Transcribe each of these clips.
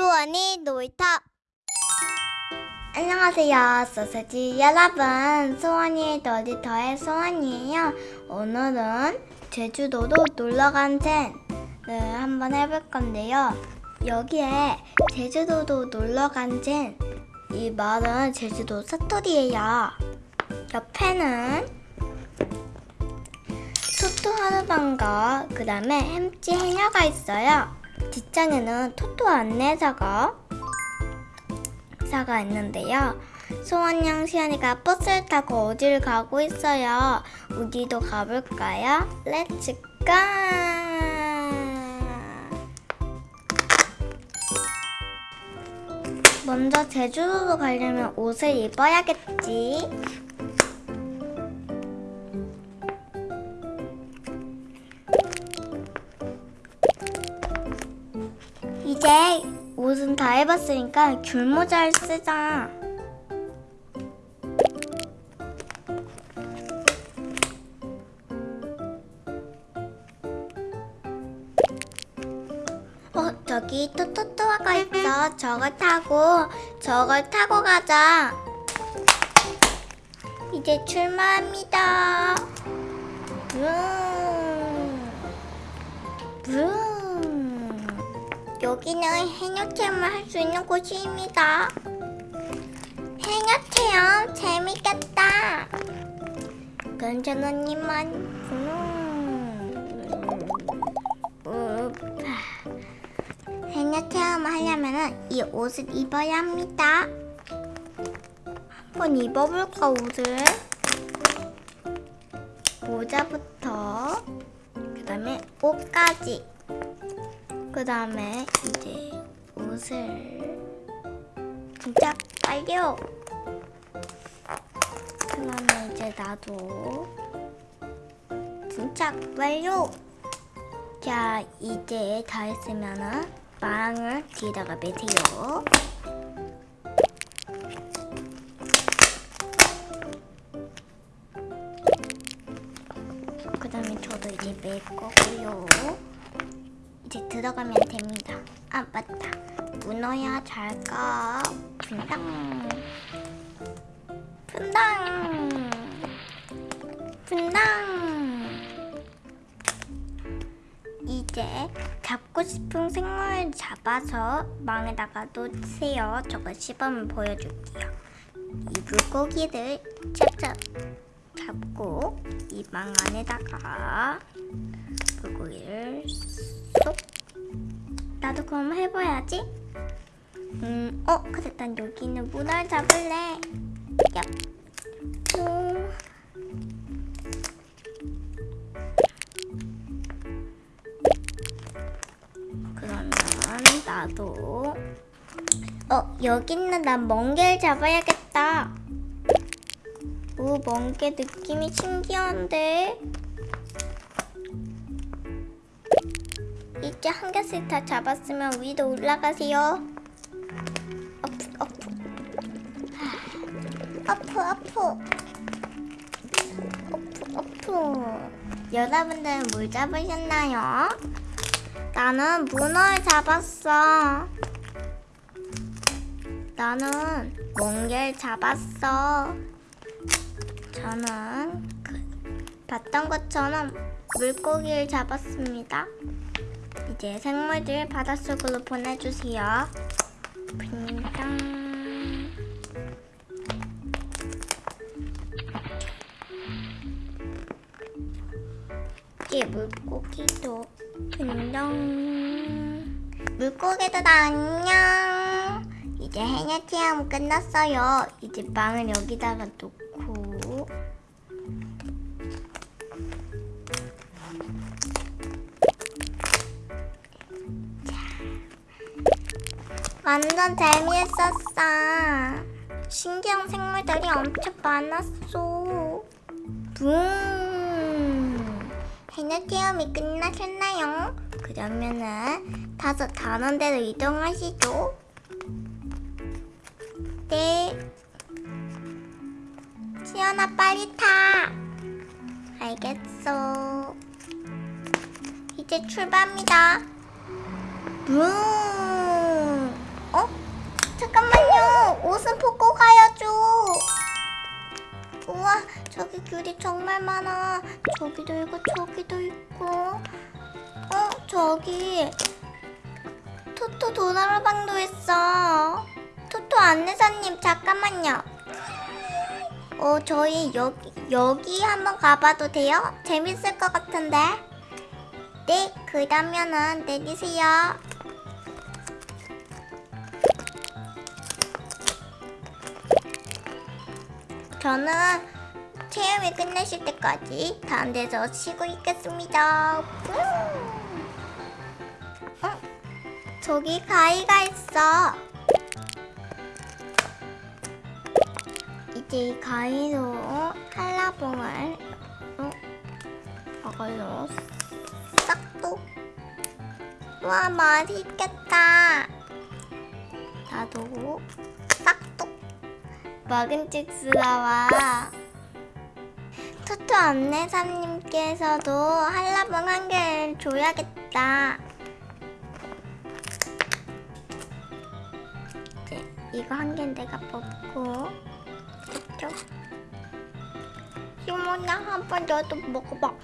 소원이 놀이터. 안녕하세요 소세지 여러분. 소원이 놀이터의 소원이에요. 오늘은 제주도로 놀러간 젠을 한번 해볼 건데요. 여기에 제주도도 놀러간 젠이 말은 제주도 사투리예요. 옆에는 토토 하루방과 그 다음에 햄찌 해녀가 있어요. 뒷장에는 토토 안내자가 사가 있는데요. 소원양 시연이가 버스를 타고 어디를 가고 있어요. 우리도 가볼까요? Let's go! 먼저 제주도로 가려면 옷을 입어야겠지. 이제 옷은 다 해봤으니까 귤모자를 쓰자. 어, 저기 토토토아가 있어. 저걸 타고, 저걸 타고 가자. 이제 출발합니다. 음. 음. 여기는 해녀 체험을 할 수 있는 곳입니다. 해녀 체험 재밌겠다. 괜찮으니만 음. 음. 해녀 체험을 하려면 이 옷을 입어야 합니다. 한번 입어볼까 옷을? 모자부터 그 다음에 옷까지 그 다음에 이제 옷을 진짜 빨려 그 다음에 이제 나도 진짜 빨려. 자 이제 다 했으면은 망을 뒤에다가 매세요. 그 다음에 저도 이제 맬 거고요 이제 들어가면 됩니다. 아 맞다. 문어야 잘가. 분당. 분당. 분당. 이제 잡고 싶은 생물을 잡아서 망에다가 놓으세요. 저거 시범을 보여줄게요. 이 물고기를 찹찹 잡고 이 망 안에다가 물고기를 쏙. 나도 그럼 해봐야지. 음, 어 그래 난 여기 있는 문어를 잡을래. 야 음. 그러면 나도 어 여기 있는 난 멍게를 잡아야겠다. 오 멍게 느낌이 신기한데 이제 한 개씩 다 잡았으면 위로 올라가세요. 어프 어프 어프 어프 어프 어프 여러분들은 뭘 잡으셨나요? 나는 문어를 잡았어. 나는 멍게를 잡았어. 저는 그, 봤던 것처럼 물고기를 잡았습니다. 이제 생물들 바닷속으로 보내주세요. 분당. 이제 물고기도 분당. 물고기들 안녕. 이제 해녀 체험 끝났어요. 이제 빵을 여기다가 놓고. 완전 재미있었어. 신기한 생물들이 엄청 많았어. 붕. 해녀 체험이 끝나셨나요? 그러면은 다섯 다른 데로 이동하시죠. 네. 시연아 빨리 타. 알겠어. 이제 출발합니다. 붕. 어? 잠깐만요. 옷은 벗고 가야죠. 우와, 저기 귤이 정말 많아. 저기도 있고, 저기도 있고. 어, 저기. 토토 도나라방도 있어. 토토 안내사님, 잠깐만요. 어, 저희 여기, 여기 한번 가봐도 돼요? 재밌을 것 같은데. 네, 그러면은 내리세요. 저는 체험이 끝내실 때까지 다른 데서 쉬고 있겠습니다. 음. 어? 저기 가위가 있어. 이제 이 가위로 한라봉을 어? 이걸로 싹둑. 와 맛있겠다. 나도. 먹은직스러워. 토토 안내사님께서도 한라봉 한 개를 줘야겠다. 이제 이거 한 개는 내가 뽑고 쪽 시모나 한번 너도 먹어봐.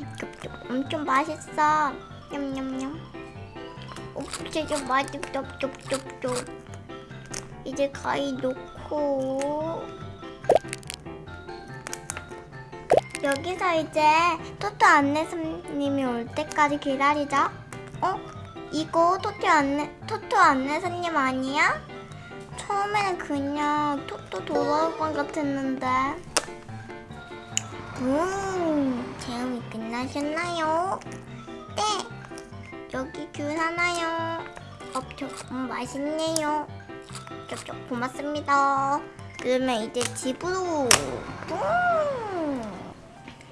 엄청 맛있어. 냠냠냠. 오, 진짜 맛있어. 이제 가위 놓고 여기서 이제 토토 안내사님이 올 때까지 기다리자. 어? 이거 토토 안내 토토 안내사님 아니야? 처음에는 그냥 토토 돌아올 것 같았는데. 음, 체험이 끝나셨나요? 네. 여기 귤 하나요. 없죠. 음, 맛있네요. 쪽쪽 고맙습니다. 그러면 이제 집으로. 음.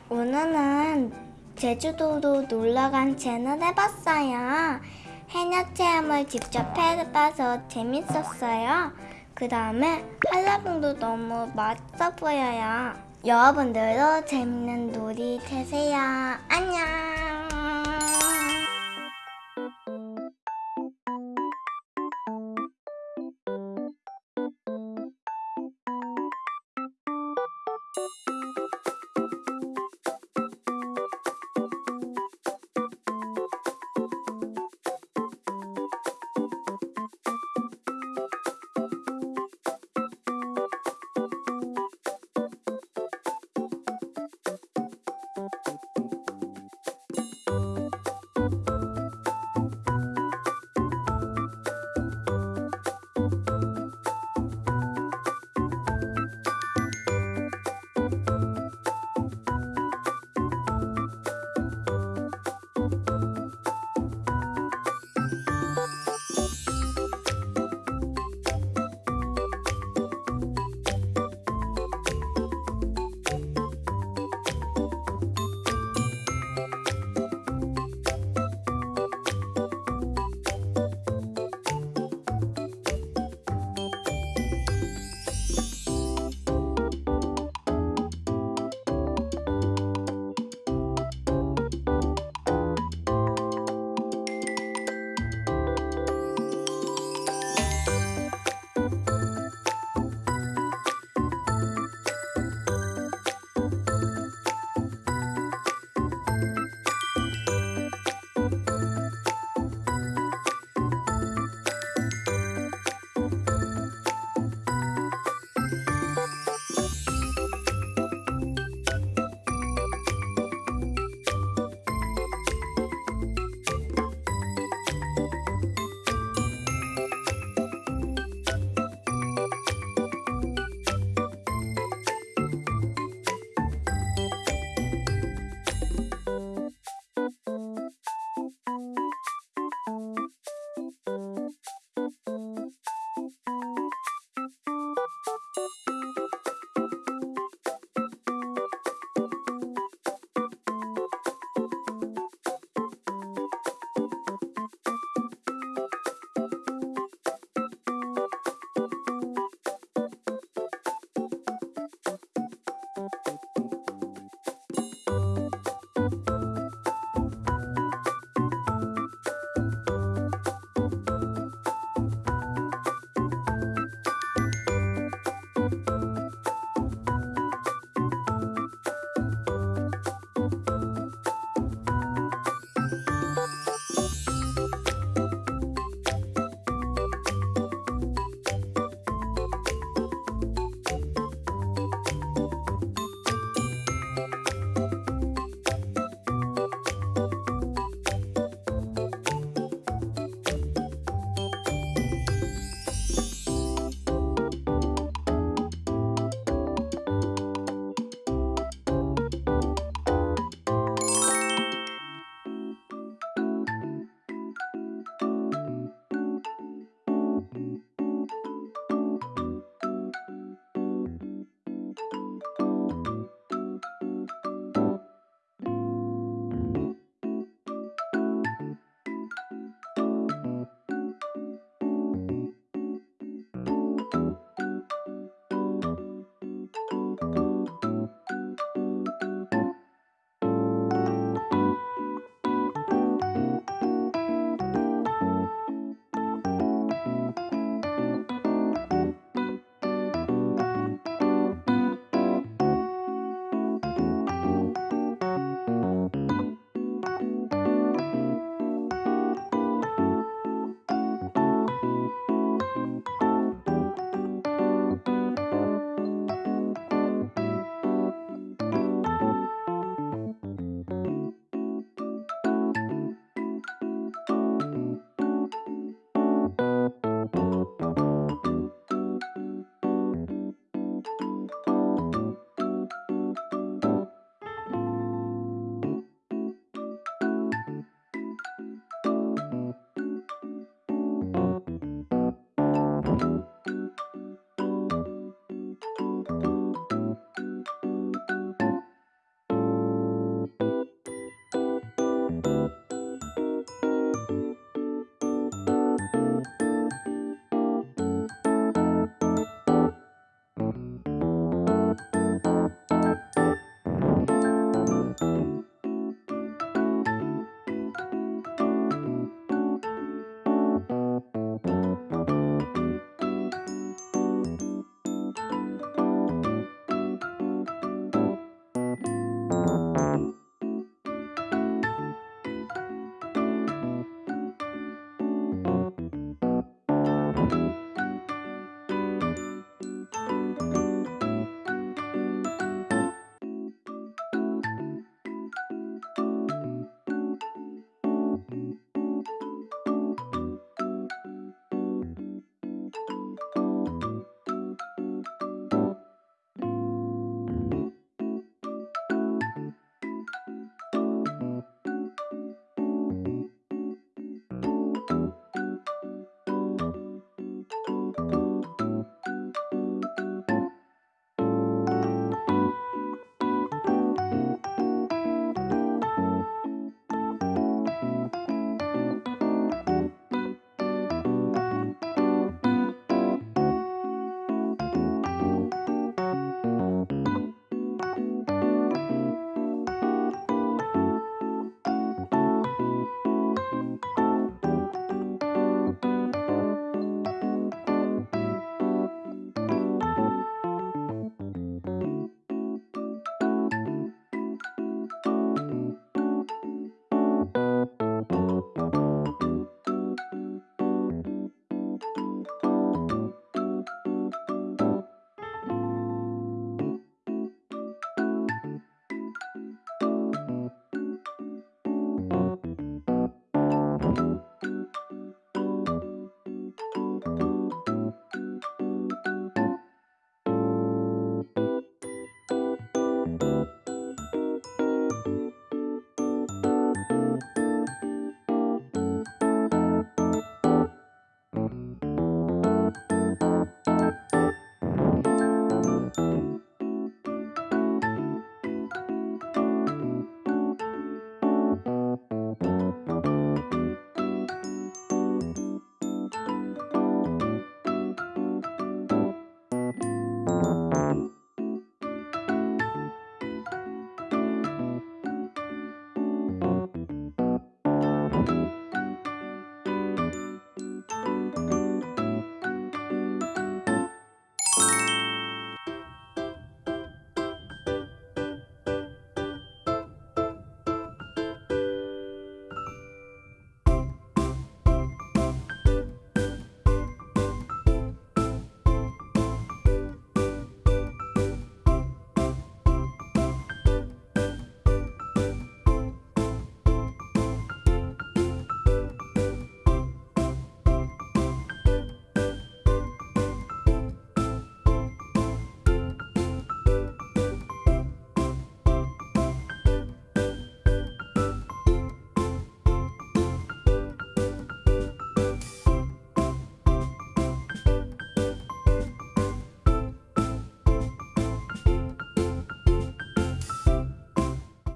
오늘은 제주도로 놀러간 채널 해봤어요. 해녀 체험을 직접 해봐서 재밌었어요. 그 다음에 한라봉도 너무 맛있어 보여요. 여러분들도 재밌는 놀이 되세요. 안녕.